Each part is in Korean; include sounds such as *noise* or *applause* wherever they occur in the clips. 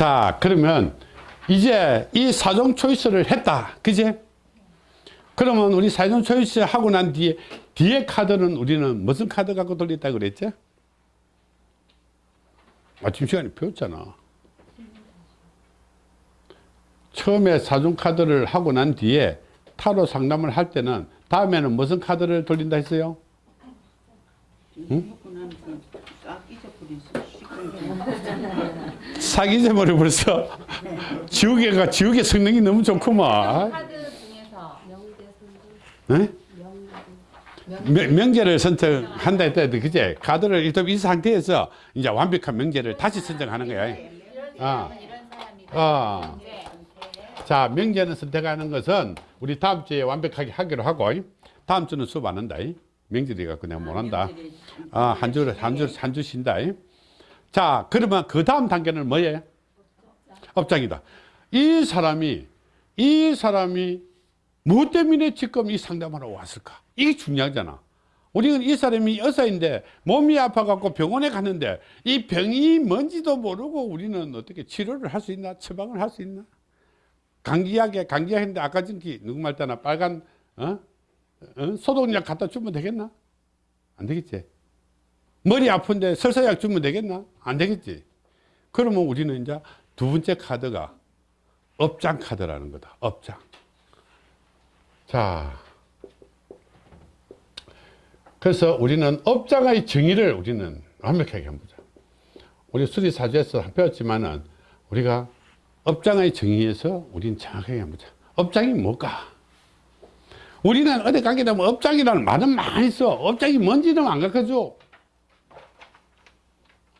자 그러면 이제 이 사종 초이스를 했다. 그지 그러면 우리 사종 초이스 하고 난 뒤에 뒤에 카드는 우리는 무슨 카드 갖고 돌렸다 그랬지? 아침 시간에 배웠잖아. 처음에 사종 카드를 하고 난 뒤에 타로 상담을 할 때는 다음에는 무슨 카드를 돌린다 했어요? 응? 사기제 머리 벌써 지우개가 지우개 성능이 너무 좋구만? 명대 명- 명제를 선택한다 했다 그제? 카드를 일단 이 상태에서 이제 완벽한 명제를 다시 선정하는 거야. 아. 이런 사람이다. 아. 이제 자 명제는 선택하는 것은 우리 다음 주에 완벽하게 하기로 하고 다음 주는 수업 안 한다. 갖고 내가 못 한다. 아, 한 주를 한주한 주 쉰다 자 그러면 그 다음 단계는 뭐예요? 업장이다. 이 사람이 이 사람이 무엇 때문에 지금 이 상담하러 왔을까? 이게 중요하잖아. 우리는 이 사람이 여사인데 몸이 아파갖고 병원에 갔는데 이 병이 뭔지도 모르고 우리는 어떻게 치료를 할 수 있나? 처방을 할 수 있나? 감기약에 감기약인데 아까 전기 누구 말따나 빨간 어? 어? 소독약 갖다 주면 되겠나? 안 되겠지. 머리 아픈데 설사약 주면 되겠나 안 되겠지. 그러면 우리는 이제 두 번째 카드가 업장 카드라는 거다. 업장. 자. 그래서 우리는 업장의 정의를 우리는 완벽하게 한번 보자. 우리 수리사주에서 배웠지만은 우리가 업장의 정의에서 우리는 정확하게 한번 보자. 업장이 뭘까? 우리는 어디 가게 되면 업장이라는 말은 많이 써. 업장이 뭔지는 안 가르쳐 줘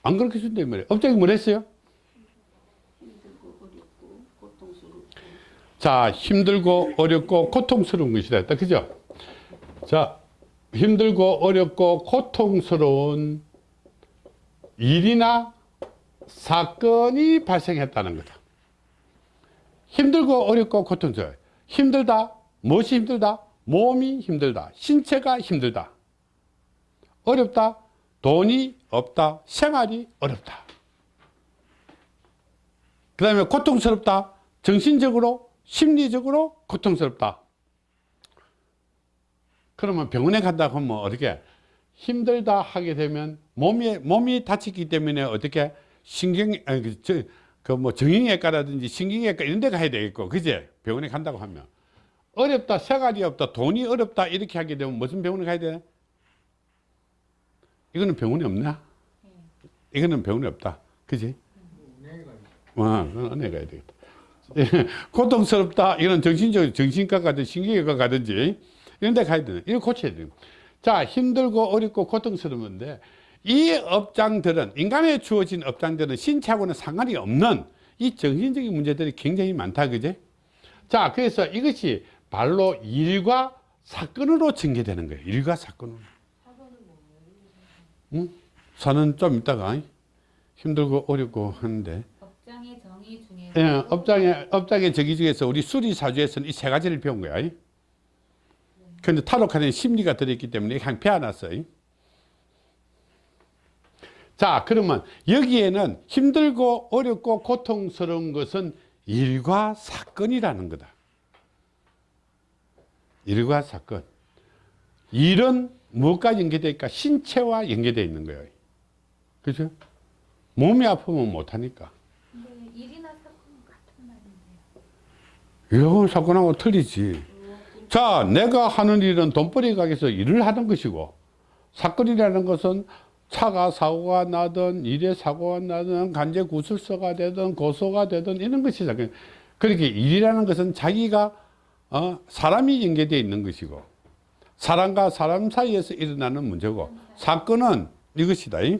안 가르쳐준다 이 말이야 업장이 뭐랬어요? 힘들고 어렵고 고통스럽고 자 힘들고 어렵고 고통스러운 것이다. 그죠? 자 힘들고 어렵고 고통스러운 일이나 사건이 발생했다는 거다. 힘들고 어렵고 고통스러워. 힘들다? 무엇이 힘들다? 몸이 힘들다. 신체가 힘들다. 어렵다? 돈이 없다. 생활이 어렵다. 그 다음에 고통스럽다. 정신적으로 심리적으로 고통스럽다. 그러면 병원에 간다고 하면 어떻게 힘들다 하게 되면 몸이 몸이 다치기 때문에 어떻게 신경 그, 저, 그뭐 정형외과라든지 신경외과 이런 데 가야 되겠고 그제? 병원에 간다고 하면. 어렵다 생활이 없다 돈이 어렵다 이렇게 하게 되면 무슨 병원에 가야 돼 이거는 병원이 없나 이거는 병원이 없다. 그지? 와 그건 은혜 가야 되겠다. 예, *laughs* 고통스럽다. 이런 정신적 정신과 가든지 신경외과 가든지 이런 데 가야 되는 이거 고쳐야 돼요 자 힘들고 어렵고 고통스러운데 이 업장들은 인간에 주어진 업장들은 신체하고는 상관이 없는 이 정신적인 문제들이 굉장히 많다. 그제 자 그래서 이것이 발로 일과 사건으로 전개되는 거예요. 일과 사건으로 응? 사는 좀 있다가 힘들고 어렵고 하는데 업장의 정의 중에서 예, 업장의 업장의 저기 중에서 우리 수리사주에서는 이 세 가지를 배운 거야. 그런데 타로 카드에 심리가 들어있기 때문에 그냥 배워놨어요. 자, 그러면 여기에는 힘들고 어렵고 고통스러운 것은 일과 사건이라는 거다. 일과 사건. 일은 무엇과 연계되어 있까? 신체와 연계되어 있는 거예요. 그죠? 몸이 아프면 못하니까. 일이나 사건은 같은 말인데요. 이건 사건하고 틀리지. 자, 내가 하는 일은 돈벌이 가게에서 일을 하는 것이고, 사건이라는 것은 차가 사고가 나든, 일에 사고가 나든, 간제 구술서가 되든, 고소가 되든, 이런 것이 사건. 그렇게 일이라는 것은 자기가, 어, 사람이 연계되어 있는 것이고, 사람과 사람 사이에서 일어나는 문제고, 사건은 이것이다. 이.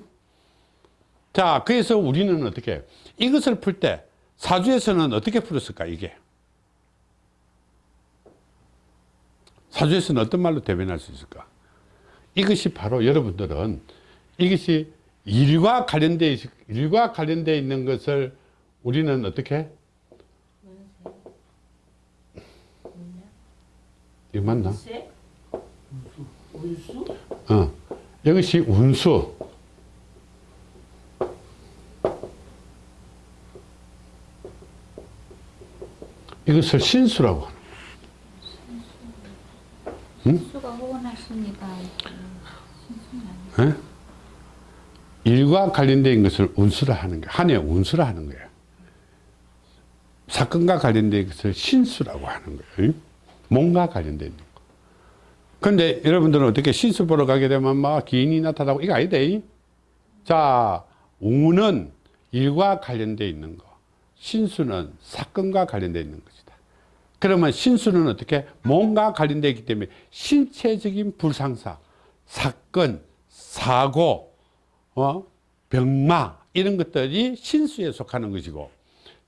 자, 그래서 우리는 어떻게, 이것을 풀 때, 사주에서는 어떻게 풀었을까, 이게? 사주에서는 어떤 말로 대변할 수 있을까? 이것이 바로 여러분들은 이것이 일과 관련돼 있, 일과 관련돼 있는 것을 우리는 어떻게? 이거 맞나? 세? 운수? 어. 이것이 운수. 이것을 신수라고 하는 수가 호언하십니다. 거예요. 예? 일과 관련된 것을 운수라 하는 거예요. 한해 운수라 하는 거예요. 사건과 관련된 것을 신수라고 하는 거예요. 몸과 관련된 거. 근데 여러분들은 어떻게 신수 보러 가게 되면 막 기인이 나타나고 이거 아니다. 이? 자, 운은 일과 관련되어 있는 거. 신수는 사건과 관련되어 있는 것이다. 그러면 신수는 어떻게 몸과 관련되어 있기 때문에 신체적인 불상사, 사건, 사고, 어? 병마 이런 것들이 신수에 속하는 것이고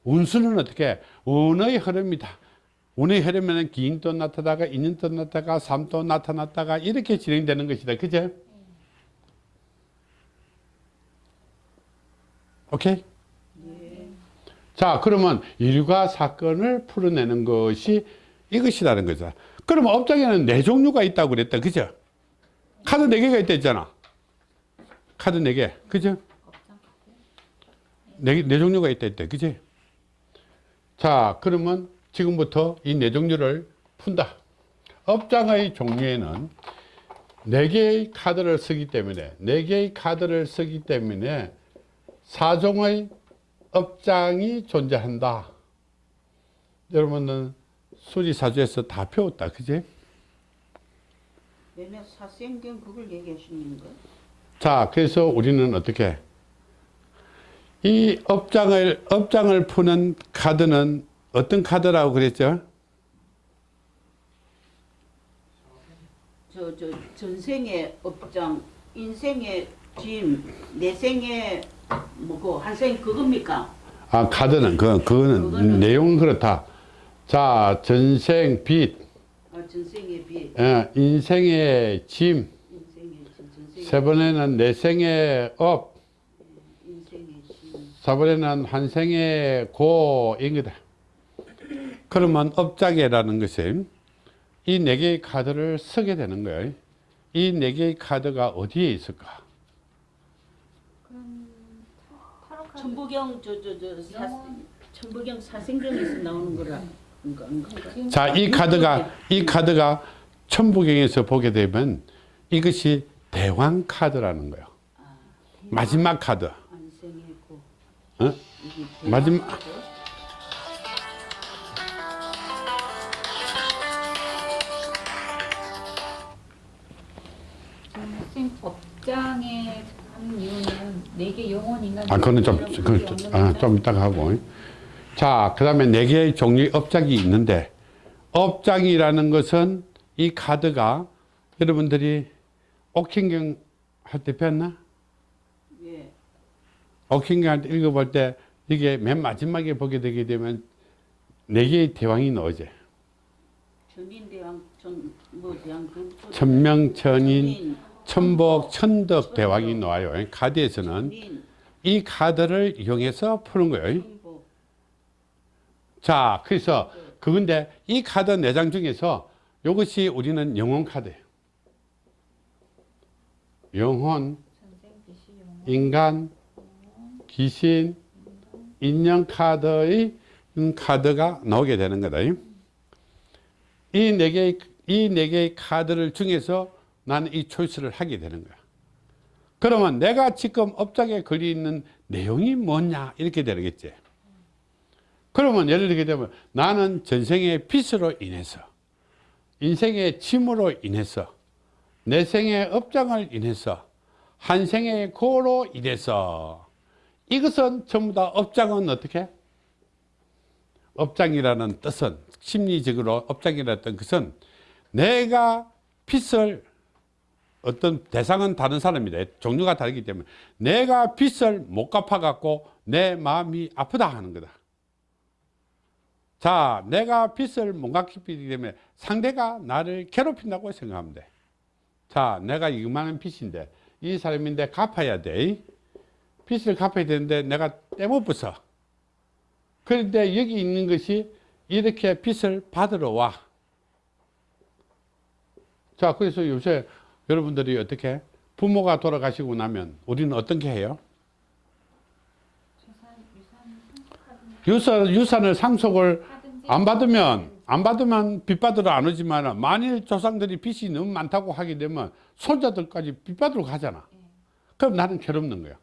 운수는 어떻게 운의 흐름이다. 운의 흐름에는 기인도 나타나다가 인연도 나타나다가 삶도 나타났다가 이렇게 진행되는 것이다. 그죠? 오케이? 자, 그러면 일과 사건을 풀어내는 것이 이것이라는 거죠. 그러면 업장에는 네 종류가 있다고 그랬다. 그죠? 카드 네 개가 있다 했잖아. 카드 네 개. 그죠? 네, 네 종류가 있다 했다. 그지? 자, 그러면 지금부터 이 네 종류를 푼다. 업장의 종류에는 네 개의 카드를 쓰기 때문에, 네 개의 카드를 쓰기 때문에 사종의 업장이 존재한다. 여러분은 수리사주에서 다 배웠다. 그지? 얘네 사생경 그걸 얘기하시는 거예요? 자, 그래서 우리는 어떻게 이 업장을 업장을 푸는 카드는 어떤 카드라고 그랬죠? 저, 저 전생의 업장, 인생의 짐, 내생의 뭐고 한생 그겁니까? 아, 카드는 그 그거는 그거는- 내용은 그렇다. 자, 전생 빚, 아, 전생의 빚, 어, 인생의 짐, 인생의 짐, 세 번에는 내생의 업, 인생의 짐. 사 번에는 환생의 고인 거다. 그러면 업장이라는 것이 이 네 개의 카드를 쓰게 되는 거예요. 이 네 개의 카드가 어디에 있을까? 저저저 영원. 천부경 사생경에서 나오는 거라. 그러니까 그러니까. 자, 이 카드가 이 카드가 천부경에서 보게 되면 이것이 대왕 카드라는 거예요. 마지막 카드. 어? 마지막- 업장에 하는 이유는 네개 영혼인가? 아, 그거는 좀, 이런 그, 아? 좀 이따가 하고. 자, 그 다음에 네 개의 종류의 업장이 있는데, 업장이라는 것은 이 카드가 여러분들이 옥행경 할 때 배웠나? 예. 옥행경 할 때 읽어볼 때 이게 맨 마지막에 보게 되게 되면 네 개의 대왕이 나오지. 천인대왕 천뭐 대왕 그 천명천인, 천복, 천덕 대왕이 나와요. 카드에서는 이 카드를 이용해서 푸는 거예요. 자, 그래서 그건데 이 카드 네 장 중에서 이것이 우리는 영혼 카드예요. 영혼. 인간, 귀신, 인형 카드의 음, 카드가 나오게 되는 거다. 이 네 개의 이 네 개의 카드를 중에서 나는 이 초이스를 하게 되는 거야. 그러면 내가 지금 업장에 걸려 있는 내용이 뭐냐 이렇게 되겠지. 그러면 예를 들게 되면 나는 전생의 빚으로 인해서 인생의 짐으로 인해서 내 생의 업장을 인해서 한 생의 고로 인해서 이것은 전부 다 업장은 어떻게? 업장이라는 뜻은 심리적으로 업장이라는 것은 내가 빚을 어떤 대상은 다른 사람이다. 종류가 다르기 때문에 내가 빚을 못 갚아갖고 내 마음이 아프다 하는 거다. 자, 내가 빚을 못 갚기 때문에 상대가 나를 괴롭힌다고 생각하면 돼. 자, 내가 이만한 빚인데 이 사람인데 갚아야 돼. 빚을 갚아야 되는데 내가 떼못 부서. 그런데 여기 있는 것이 이렇게 빚을 받으러 와. 자, 그래서 요새 여러분들이 어떻게 부모가 돌아가시고 나면 우리는 어떻게 해요? 유산, 유산을 상속을 안 받으면 안 받으면 빚 받으러 안 오지만 만일 조상들이 빚이 너무 많다고 하게 되면 손자들까지 빚 받으러 가잖아. 그럼 나는 괴롭는 거야.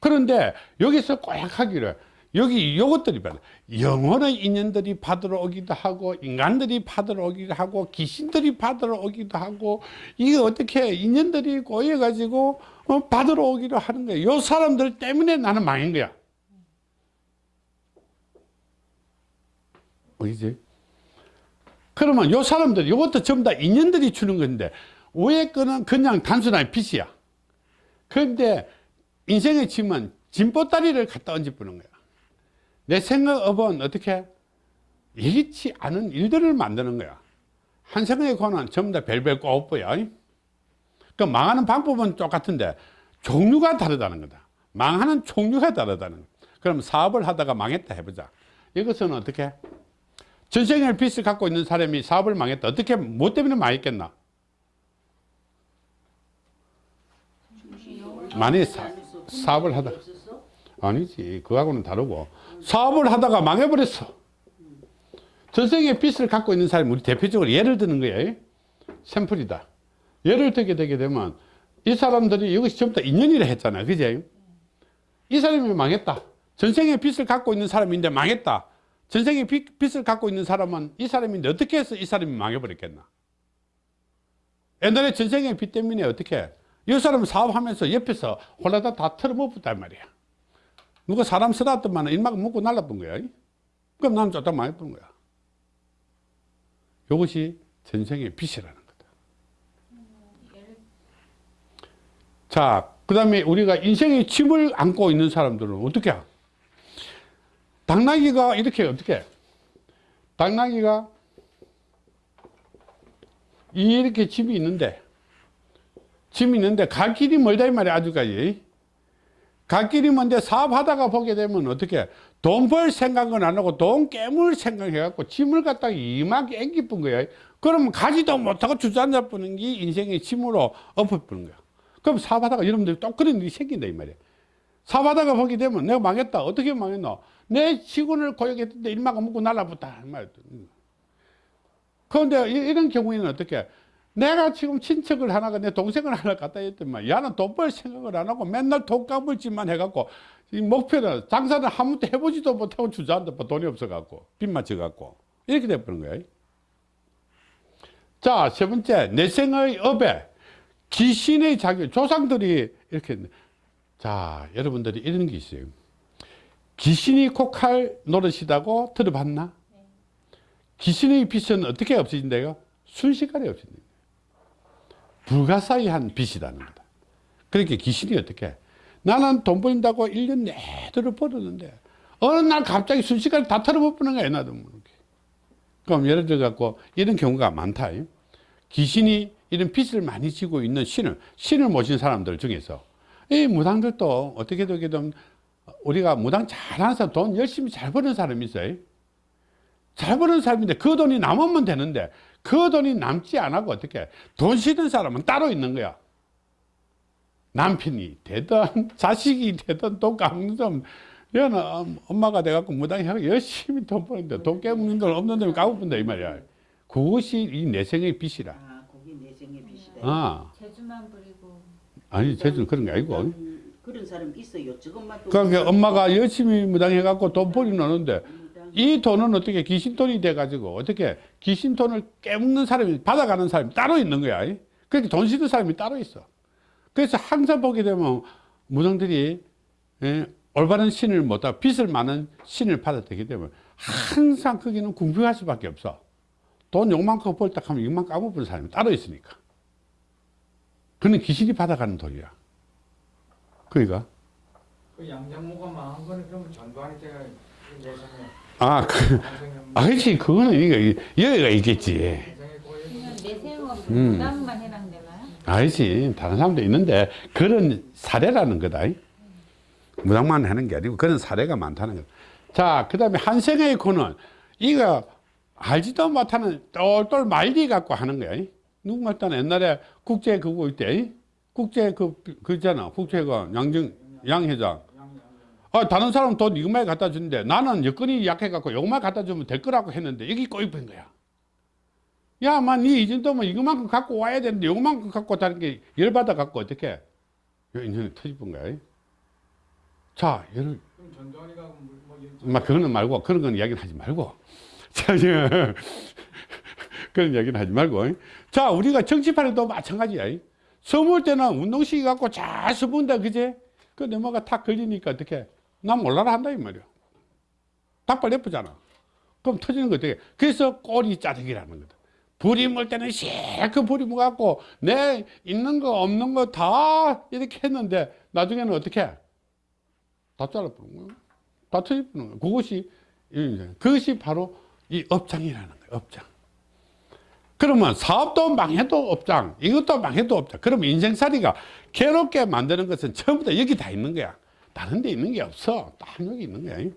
그런데 여기서 꼭 하기를 여기 요것들이 받아 영혼의 인연들이 받으러 오기도 하고 인간들이 받으러 오기도 하고 귀신들이 받으러 오기도 하고 이게 어떻게 인연들이 꼬여 가지고 어, 받으러 오기도 하는 거야. 요 사람들 때문에 나는 망한 거야. 뭐지? 그러면 요 사람들, 이것도 전부 다 인연들이 주는 건데, 위에 거는 그냥 단순한 빚이야. 그런데 인생의 짐은 짐보따리를 갖다 얹어보는 거야. 내 생각업은 어떻게? 예기치 않은 일들을 만드는 거야. 한 생각의 고는 전부 다 별별 꼬부야. 그 망하는 방법은 똑같은데, 종류가 다르다는 거다. 망하는 종류가 다르다는 거야. 그럼 사업을 하다가 망했다 해보자. 이것은 어떻게? 전생의 빚을 갖고 있는 사람이 사업을 망했다. 어떻게, 뭐 때문에 망했겠나? 만약에 사, 사업을 하다? 아니지. 그거하고는 다르고. 사업을 하다가 망해버렸어. 전생의 빚을 갖고 있는 사람이 우리 대표적으로 예를 드는 거예요. 샘플이다. 예를 들게 되게 되면 이 사람들이 이것이 전부 다 인연이라 했잖아요. 그제? 이 사람이 망했다. 전생의 빚을 갖고 있는 사람인데 망했다. 전생의 빚, 빚을 갖고 있는 사람은 이 사람인데 어떻게 해서 이 사람이 망해버렸겠나? 옛날에 전생의 빚 때문에 어떻게? 이 사람은 사업하면서 옆에서 홀라다 다 털어먹었단 말이야. 누가 사람 쓰놨더만 일막 먹고 날라본 거야. 그럼 나는 쫓다 망해본 거야. 이것이 전생의 빚이라는 거다. 자, 그 다음에 우리가 인생의 짐을 안고 있는 사람들은 어떻게 해? 당나귀가 이렇게 어떻게? 당나귀가 이렇게 집이 있는데, 집이 있는데 갈 길이 멀다 이 말이야 아직까지. 갈 길이 먼데 사업하다가 보게 되면 어떻게 돈 벌 생각은 안 하고 돈 깨물 생각해갖고 짐을 갖다가 이만하게 앵기뿐 거야. 그러면 가지도 못하고 주저앉아 버는 게 인생의 짐으로 엎어버는 거야. 그럼 사업하다가 여러분들이 또 그런 일이 생긴다 이 말이야. 사업하다가 보게 되면 내가 망했다. 어떻게 망했노? 내 직원을 고용했는데 일마가 먹고 날라붙다. 이 말이야. 그런데 이- 이런 경우에는 어떻게? 내가 지금 친척을 하나가 내 동생을 하나 갖다 했더만 야는 돈 벌 생각을 안 하고 맨날 돈 까불짓만 해갖고 이 목표는 장사를 한 번도 해보지도 못하고 주저앉아 봐 돈이 없어갖고 빚만 져갖고 이렇게 돼버린 거야. 자, 세 번째 내생의 업에 귀신의 자기 조상들이 이렇게 했네. 자, 여러분들이 이런 게 있어요. 귀신이 코칼 노릇이라고 들어봤나? 귀신의 빚은 어떻게 없어진대요? 순식간에 없어진다. 불가사의한 빚이라는 거다. 그러니까 귀신이 어떻게? 나는 돈 벌린다고 1년 내도록 벌었는데, 어느 날 갑자기 순식간에 다 털어버리는 거야, 나도 모르게. 그럼 예를 들어 갖고 이런 경우가 많다. 귀신이 이런 빚을 많이 지고 있는 신을, 신을 모신 사람들 중에서 이 무당들도 어떻게 되게든 우리가 무당 잘하는 사람, 돈 열심히 잘 버는 사람이 있어요. 잘 버는 사람인데 그 돈이 남으면 되는데 그 돈이 남지 않고 어떻게 돈 쓰는 사람은 따로 있는 거야. 남편이 되든 *laughs* 자식이 되든 돈 깎는 사람 얘는 엄마가 돼갖고 무당하고 열심히 돈 버는데 돈 깨먹는 돈 없는 놈이 까고픈다 이 말이야. 그것이 이 내생의 빚이라. 아, 거기 내생의 빚이다. 아, 재주만 부리고 아니 제주는 그런 게 아니고. 음, 그런 사람 있어요. 저것만 또 그러니까 엄마가 열심히 무당해갖고 돈 벌이 무당. 이 돈은 어떻게 귀신 돈이 돼가지고 어떻게 귀신 돈을 깨먹는 사람이 받아가는 사람이 따로 있는 거야. 그렇게 돈 쓰는 사람이 따로 있어. 그래서 항상 보게 되면 무당들이 예, 올바른 신을 못하고 빚을 많은 신을 받아들이게 되면 항상 거기는 궁금할 수밖에 없어. 돈 요만큼 벌다 하면 이만 까먹은 사람이 따로 있으니까. 그는 귀신이 받아가는 돈이야. 그러니까. 그 양장모가 망한 거는 그러면 전두환이 때가 내생에 아, 그, 아, 그렇지. 그거는 이거, 여기가 있겠지. 음. 알지. 다른 사람도 있는데, 그런 사례라는 거다. 무당만 하는 게 아니고, 그런 사례가 많다는 거다. 자, 그 다음에 한생의 고는, 이거 알지도 못하는 똘똘 말리 갖고 하는 거야. 누구 말따는 옛날에 국제 그거 있대. 국제 그, 그 있잖아. 국제 그 양정, 양 회장. 아, 다른 사람 돈 이것만 갖다 주는데 나는 여건이 약해갖고 이것만 갖다 주면 될 거라고 했는데 여기 꼬입은 거야. 야, 만, 이 정도면 이거만큼 갖고 와야 되는데 이거만큼 갖고 다는 게 열받아 갖고 어떻게? 요 인연이 터집은 거야. 자, 예를, 그럼 전두환이가 뭐, 뭐막 그거는 말고 그런 건 이야기는 하지 말고. *laughs* 자, *laughs* 그런 이야기는 하지 말고. 자, 우리가 정치판에도 마찬가지야. 서물 때는 운동시키 갖고 잘 서문다, 그제? 그 내마가 탁 걸리니까 어떻게? 난 몰라라 한다, 이 말이야. 닭발 예쁘잖아. 그럼 터지는 거 어떻게? 그래서 꼬리 짜득이라는 거다. 불이 물 때는 실컷 불이 묻갖고 내 있는 거 없는 거 다 이렇게 했는데 나중에는 어떻게? 다 잘라버린 거야. 다 터져버리는 거야. 그것이, 이- 그것이 바로 이 업장이라는 거야, 업장. 그러면 사업도 망해도 업장, 이것도 망해도 업장. 그러면 인생살이가 괴롭게 만드는 것은 다 여기 다 있는 거야. 다른 데 있는 게 없어. 딱 여기 있는 거야.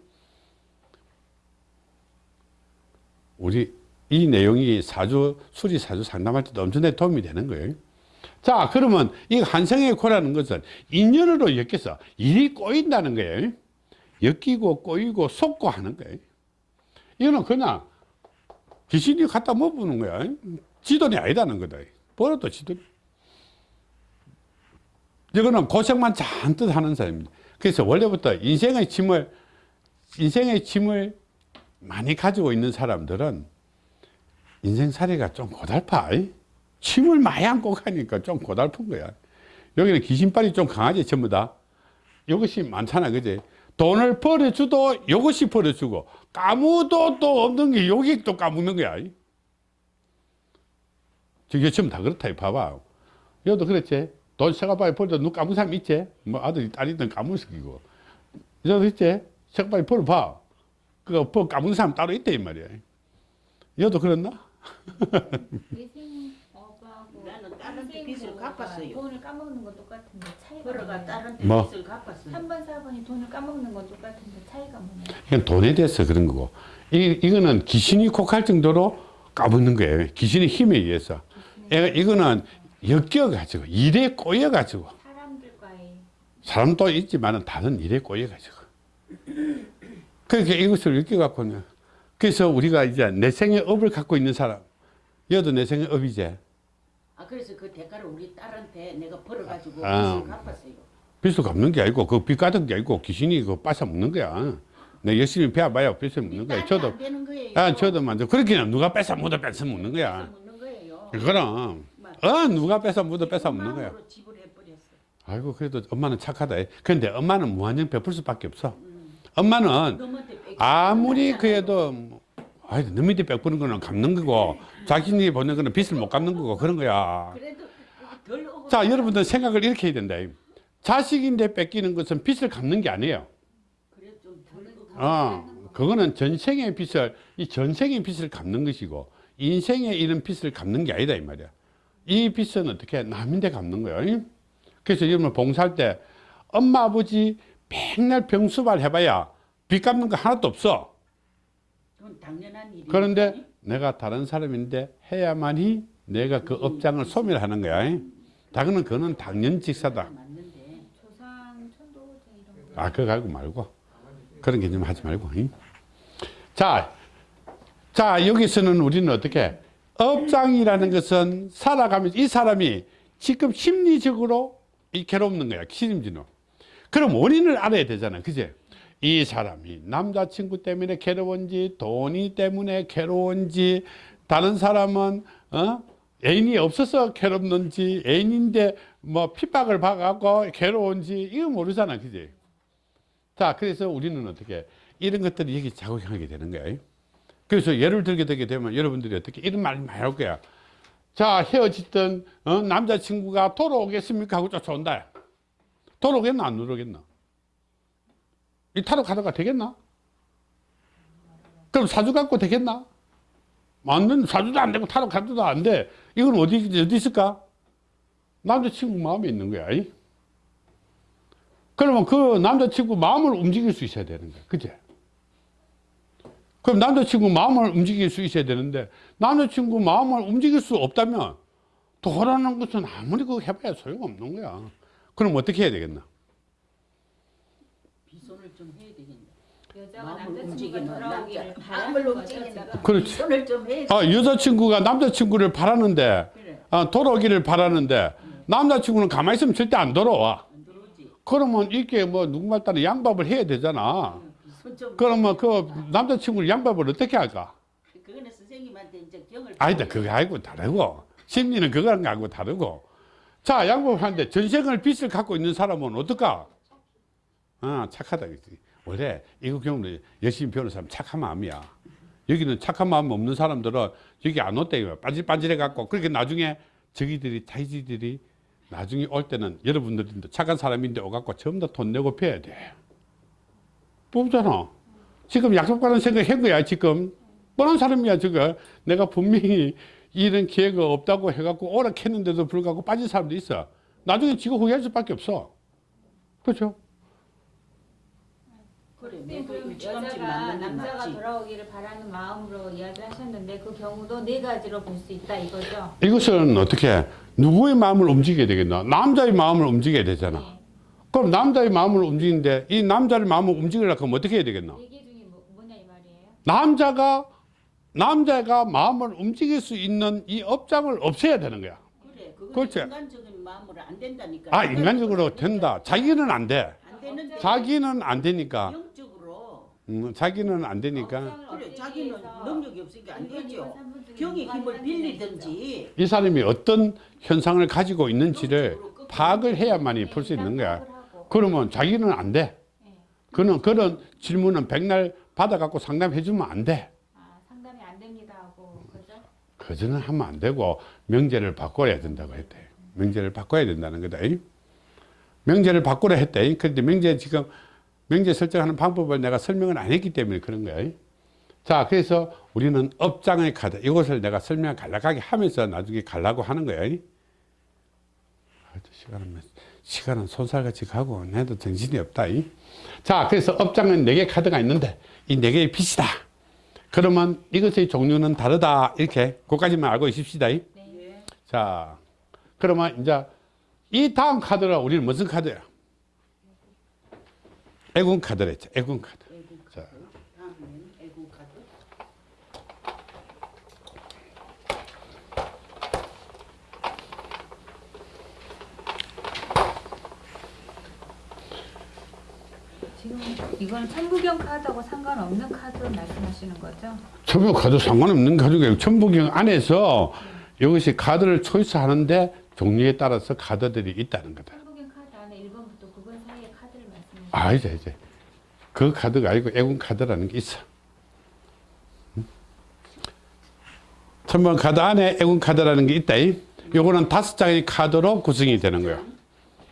우리 이 내용이 사주, 수리 사주 상담할 때도 엄청나게 도움이 되는 거예요. 자, 그러면 이 한생의 코라는 것은 인연으로 엮여서 일이 꼬인다는 거예요. 엮이고 꼬이고 속고 하는 거예요. 이거는 그냥 귀신이 갖다 먹는 거야. 지돈이 아니다는 거다. 벌어도 지돈. 이거는 고생만 잔뜩 하는 사람입니다. 그래서 원래부터 인생의 짐을, 인생의 짐을 많이 가지고 있는 사람들은 인생살이가 좀 고달파. 짐을 많이 안고 가니까 좀 고달픈 거야. 여기는 귀신발이 좀 강하지, 전부 다. 이것이 많잖아, 그지? 돈을 벌어주도 이것이 벌어주고, 까무도 또 없는 게 여기 또 까먹는 거야. 저게 전부 다 그렇다, 이 봐봐. 여도 그랬지? 돈 세가방에 벌어도 누 까문 사람 있지? 뭐 아들이 딸이든 까문식이고. 여도 있지? 세가방에 벌어봐. 그거 벌 까문 사람 따로 있대, 이 말이야. 여도 그랬나? *laughs* 나는 빚을 갚았어요. 돈을 까먹는 건 똑같은데 차이가 벌어가 뭐냐? 딸한테 뭐? 갚았어요. 3번 4번이 돈을 까먹는 건 똑같은데 차이가 뭐냐? 이건 돈에 대해서 그런 거고 이, 이거는 귀신이 콕할 정도로 까붓는 거예요 귀신의 힘에 의해서 얘가 이거는 엮여가지고 일에 꼬여가지고 사람들과의 사람도 있지만 다른 일에 꼬여가지고 *clears throat* 그러니까 이것을 엮여갖고는 그래서 우리가 이제 내 생의 업을 갖고 있는 사람 여도 내 생의 업이제 아 그래서 그 대가를 우리 딸한테 내가 벌어가지고 아. 빚을 갚았어요. 빚을 갚는 게 아니고 그빚 가득 게 아니고 귀신이 그 뺏어 먹는 거야 내 열심히 배워봐야 뺏어 먹는 거야 저도 안 되는 거예요. 아 저도 먼저 그렇게 누가 뺏어 묻어 뺏어 먹는 거야 뺏어 먹는 거예요. 그럼 막 어 누가 뺏어 묻어 뺏어 먹는 거야. 아이고 그래도 엄마는 착하다 근데 엄마는 무한정 베풀 수밖에 없어 엄마는 너한테 뺏기 아무리. 그래도 뭐, 아이 너 밑에 베푸는 거는 갚는 거고 자신이 보는 거는 빚을 못 갚는 거고 그런 거야. 자 여러분들 생각을 이렇게 해야 된다 자식인데 뺏기는 것은 빚을 갚는 게 아니에요. 어, 그거는 전생의 빚을 이 전생의 빚을 갚는 것이고 인생의 이런 빚을 갚는 게 아니다 이 말이야. 이 빚은 어떻게 남인데 갚는. 이? 그래서 여러분 봉사할 때 엄마 아버지 맨날 병수발 해봐야 빚 갚는 거 하나도 없어. 그런데 내가 다른 사람인데 해야만이 내가 그 업장을 소멸하는 거야. 이? 다그는 그는 당연 직사다. 이런 거 아, 그거 가지고 말고. 그런 개념 하지 말고. 잉? 자, 자, 여기서는 우리는 어떻게? 업장이라는 것은 살아가면서 이 사람이 지금 심리적으로 이 괴롭는 거야. 심리는. 그럼 원인을 알아야 되잖아. 그제? 이 사람이 남자친구 때문에 괴로운지, 돈이 때문에 괴로운지, 다른 사람은, 어? 애인이 없어서 괴롭는지, 애인인데 뭐 핍박을 받아갖고 괴로운지, 이거 모르잖아. 그지? 자, 그래서 우리는 어떻게 이런 것들이 여기 작용하게 되는 거예요. 그래서 예를 들게 되게 되면 여러분들이 어떻게 이런 말 많이 할 거야. 자, 헤어졌던 어, 남자친구가 돌아오겠습니까? 하고 쫓아온다. 돌아오겠나? 안 돌아오겠나? 이 타로 가다가 되겠나? 그럼 사주 갖고 되겠나? 맞는 사주도 안 되고 타로 가도 안 돼. 이건 어디, 어디 있을까? 남자친구 마음에 있는 거야. 이? 그러면 그 남자친구 마음을 움직일 수 있어야 되는 거야. 그제? 그럼 남자친구 마음을 움직일 수 있어야 되는데, 남자친구 마음을 움직일 수 없다면, 도라는 것은 아무리 그거 해봐야 소용없는 거야. 그럼 어떻게 해야 되겠나? 빗손을 좀 여자가 마음을 남자친구가 움직이는 돌아오기를 움직이는 지금. 그렇지. 손을 좀 해. 아, 여자친구가 남자친구를 바라는데, 그래. 아, 돌아오기를 바라는데, 남자친구는 가만히 있으면 절대 안 돌아와. 안. 그러면 이게 뭐 누구말 따라 양밥을 해야 되잖아. 손좀 그러면 그 남자친구를 양밥을 어떻게 할까? 그거는 선생님한테 이제 경을 아니다, 그거 알고 다르고. 심리는 그거랑 하고 다르고. 자, 양밥을 하는데 전생을 빚을 갖고 있는 사람은 어떨까? 아, 착하다. 그지 원래 이거 경우는 열심히 배우는 사람 착한 마음이야. 여기는 착한 마음 없는 사람들은 여기 안 이거 빠질빠질해 갖고 그렇게 나중에 저기들이 자기들이 나중에 올 때는 여러분들도 착한 사람인데 오갖고 전부 다 돈 내고 배야 돼. 뽑잖아. 지금 약속받은 생각 한 거야, 지금. 뻔한 사람이야, 저거. 내가 분명히 이런 기회가 없다고 해갖고 오락했는데도 불구하고 빠진 사람도 있어. 나중에 지가 후회할 수밖에 없어. 그렇죠? 그래. 그럼 여자가 게 남자가. 돌아오기를 바라는 마음으로 이야기하셨는데 그 경우도 네 가지로 볼 수 있다 이거죠. 이것은 어떻게, 누구의 마음을 움직여야 되겠나? 남자의 마음을 움직여야 되잖아. 네. 그럼 남자의 마음을 움직이는데 이 남자의 마음을 움직이려고 하면 어떻게 해야 되겠나? 뭐. 남자가, 남자가 마음을 움직일 수 있는 이 업장을 없애야 되는 거야. 그래. 그렇지. 인간적인 마음으로 안 된다니까. 아, 인간적으로 된다. 자기는 안 돼. 안 자기는 안 되니까. 영적으로 음, 자기는 안 되니까. 그래. 자기는 능력이 없으니까 안 되죠. 경의 힘을 빌리든지 이 사람이 어떤 현상을 가지고 있는지를 파악을 해야만이. 풀 수 있는 거야. 그러면 자기는 안 돼. 네. 그는 그런 질문은 백날 받아갖고 상담해 주면 안 돼. 아, 상담이 안 됩니다 하고 그죠? 그저는 하면 안 되고 명제를 바꿔야 된다고 했대. 명제를 바꿔야 된다는 거다. 명제를 바꾸라 했대. 그런데 명제 지금 명제 설정하는 방법을 내가 설명을 안 했기 때문에 그런 거야. 자, 그래서 우리는 업장의 카드 이것을 내가 설명 간략하게 하면서 나중에 가려고 하는 거야. 시간은 몇- 시간은 손살같이 가고 내도 정신이 없다. 이. 자, 그래서 업장은 네개 카드가 있는데 이네 개의 빛이다. 그러면 이것의 종류는 다르다. 이렇게 그까지만 알고 있읍시다. 이. 예. 자, 그러면 이제 이 다음 카드는 우리는 무슨 카드야? 애군 카드랬죠. 애군 카드. 애국 자. 카드. 다음엔 애국 카드. 지금 이건 천부경 카드하고 상관없는 카드 말씀하시는 거죠? 천부 카드 상관없는 카드가 천부경 안에서 이것이 카드를 choice하는데 종류에 따라서 카드들이 있다는 거다. 천부경 카드 안에 1번부터 9번 사이의 카드를 말씀하시는 아, 이제 이제 그 카드가 아니고 애군 카드라는 게 있어. 음? 천번 카드 안에 애군 카드라는 게 있다. 이. 요거는 다섯 장의 카드로 구성이 되는 거야.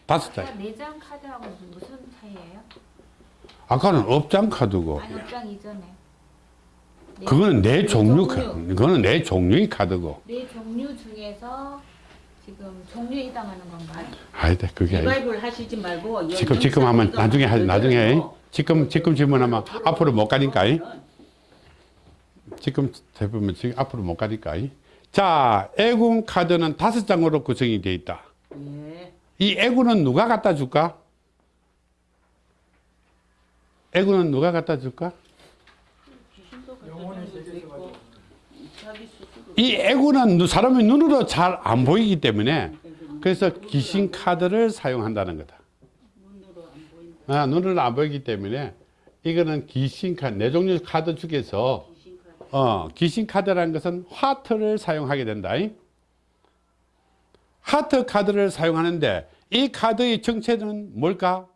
다섯 장. 아까 내장 카드하고? 아까는 업장 카드고. 아니 업장 이전에 네, 그거는 내 네 종류 카드. 그거는 내 종류의 카드고. 네 종류 중에서 지금 종류에 해당하는 건가요? 아니다, 그게 아니고. 리바이벌 하시지 말고 지금 지금 하면 나중에 할 나중에 지금 지금 질문하면 앞으로 못 가니까. 이. 지금 대부분 지금 앞으로 못 가니까. 이. 자, 애군 카드는 다섯 장으로 구성이 되어 있다. 예. 이 애군은 누가 갖다 줄까? 애군은 누가 갖다 줄까? 이 누- 사람의 눈으로 잘 안 보이기 때문에 그래서 귀신 카드를 사용한다는 거다. 아, 눈으로 안 보이기 때문에 이거는 귀신 카드, 네 종류 카드 중에서. 어, 귀신 카드라는 것은 하트를 사용하게 된다. 이. 하트 카드를 사용하는데 이 카드의 정체는 뭘까?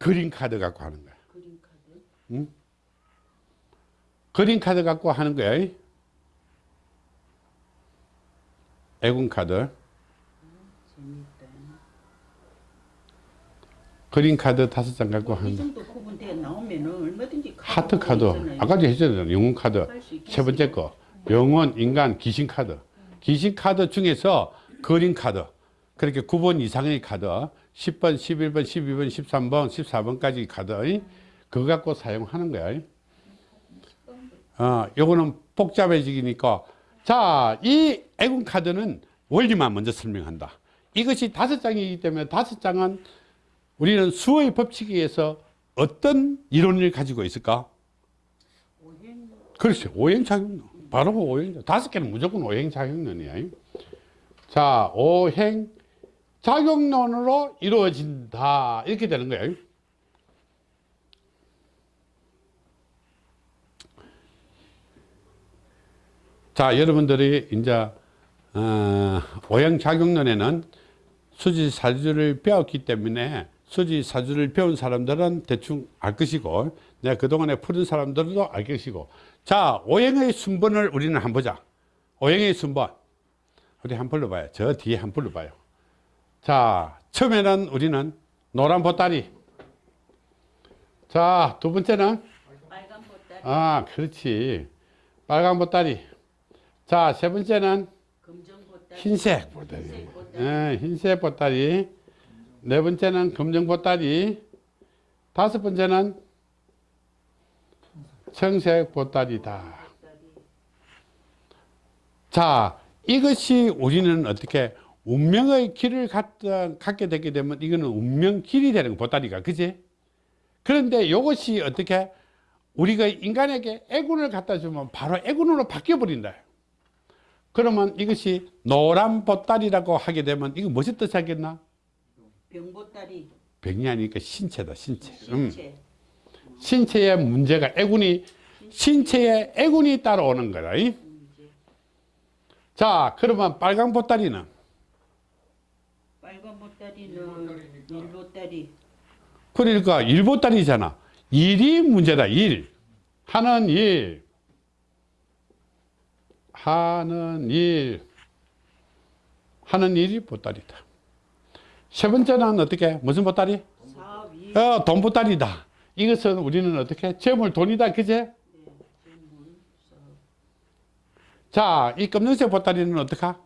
green 카드 갖고 하는 거야. green 카드. green 카드 갖고 하는 거야. 이. 애군 카드. 재밌다. green 카드 다섯 장 갖고 이 하는 거. 하트 카드. 아까도 했잖아요. 영웅 카드. 세 번째 거. 영혼, 인간, 귀신 카드. 귀신 카드 중에서 green 카드. 그렇게 9번 이상의 카드. 10번, 11번, 12번, 13번, 14번까지 카드. 그거 갖고 사용하는 거야. 어, 요거는 복잡해지니까. 자, 이 애군 카드는 원리만 먼저 설명한다. 이것이 다섯 장이기 때문에 다섯 장은 우리는 수의 법칙에 의해서 어떤 이론을 가지고 있을까? 오행 그렇지. 오행작용론. 바로 그 오행, 다섯 개는 무조건 오행작용론이야. 자, 오행 작용론으로 이루어진다. 이렇게 되는 거야. 자, 여러분들이 이제, 어, 오행작용론에는 수지사주를 배웠기 때문에 수지사주를 배운 사람들은 대충 알 것이고 내가 그동안에 푸른 사람들도 알 것이고. 자 오행의 순번을 우리는 한번 보자. 오행의 순번. 우리 한번 불러봐요. 저 뒤에 한번 불러봐요 자 처음에는 우리는 노란 보따리 자 두 번째는 빨간 보따리 아 그렇지 빨간 보따리 자 세 번째는 검정 보따리 흰색 보따리. 흰색 보따리. 예, 흰색 보따리. 네 번째는 검정 보따리. 다섯 번째는 청색 보따리다. 보따리 자, 이것이 우리는 어떻게 운명의 길을 갖다, 갖게 되게 되면 이거는 운명 길이 되는 거, 보따리가. 그지? 그런데 이것이 어떻게 우리가 인간에게 애군을 갖다 주면 바로 애군으로 바뀌어 버린다. 그러면 이것이 노란 보따리라고 하게 되면 이거 무엇이 뜻하겠나? 병보따리 병이 아니니까 신체다, 신체. 음. 신체 신체의 문제가 애군이 신체에 애군이 따라오는 거다. 이? 자, 그러면 빨간 보따리는 그러니까 일보따리잖아. 일이 문제다. 일 하는 일 하는 일 하는 일이 보따리다. 세 번째는 어떻게 무슨 보따리? 어, 돈 보따리다. 이것은 우리는 어떻게 재물 돈이다. 그제? 자, 이 검정색 보따리는 어떡하?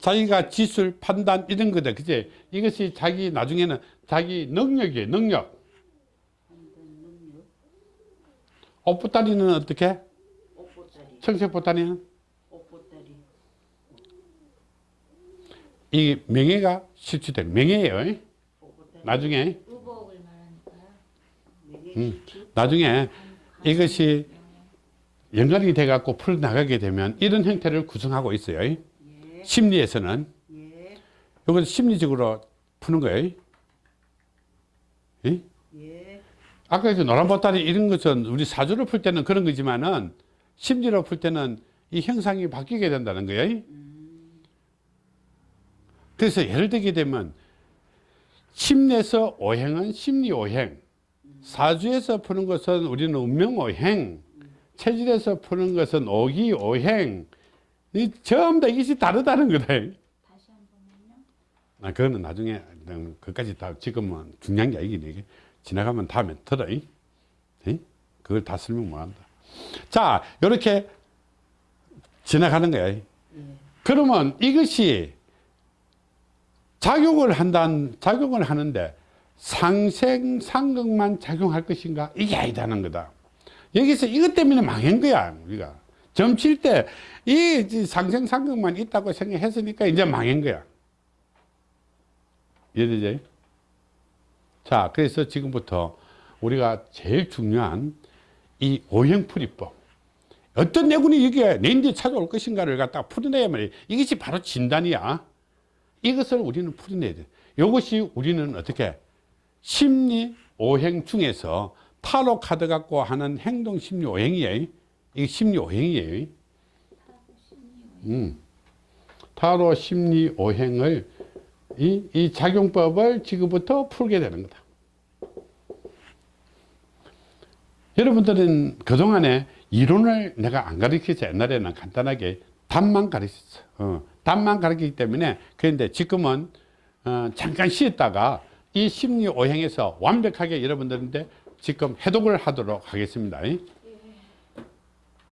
자기가 지술, 판단 이런 거다. 그제? 이것이 자기 나중에는 자기 능력이에요. 능력. 옷 보따리는 어떻게? 옷보따리 청색 보따리는? 옷보따리 이 명예가 실추되는 명예예요. 옷보따리 나중에 음, 나중에 이것이 연관이 돼 갖고 풀어 나가게 되면 이런 형태를 구성하고 있어요. 예, 심리에서는 예, 이건 심리적으로 푸는 거예요. 예? 예, 아까 그 노란 보따리 이런 것은 우리 사주를 풀 때는 그런 거지만은 심리로 풀 때는 이 형상이 바뀌게 된다는 거예요. 그래서 예를 들게 되면 심리에서 오행은 심리 오행, 사주에서 푸는 것은 우리는 운명 오행, 체질에서 푸는 것은 오기 오행, 이 전부 다 이것이 다르다는 거다. 다시 한 번만요. 아, 그거는 나중에 음, 그까지 다 지금은 중요한 게 아니긴 이게 지나가면 다음에 들어. 이? 이? 그걸 다 설명 못 한다. 자, 이렇게 지나가는 거야. 그러면 이것이 작용을 한다는 작용을 하는데 상생 상극만 작용할 것인가? 이게 아니다는 거다. 여기서 이것 때문에 망한 거야, 우리가. 점칠 때 이 상생 상극만 있다고 생각했으니까 이제 망한 거야. 이해되죠? 자, 그래서 지금부터 우리가 제일 중요한 이 오행풀이법. 어떤 내군이 여기에 내 인제 찾아올 것인가를 갖다 풀어내야만 이것이 바로 진단이야. 이것을 우리는 풀어내야 돼. 이것이 우리는 어떻게 심리 오행 중에서 타로 카드 갖고 하는 행동 심리 오행이에요. 이게 심리 오행이에요. 음. 타로 심리 오행을 이, 이 작용법을 지금부터 풀게 되는 거다. 여러분들은 그동안에 이론을 내가 안 가르쳐서 옛날에는 간단하게 답만 가르쳤어. 어, 답만 가르치기 때문에 그런데 지금은 어, 잠깐 쉬었다가 이 심리 오행에서 완벽하게 여러분들한테 지금 해독을 하도록 하겠습니다.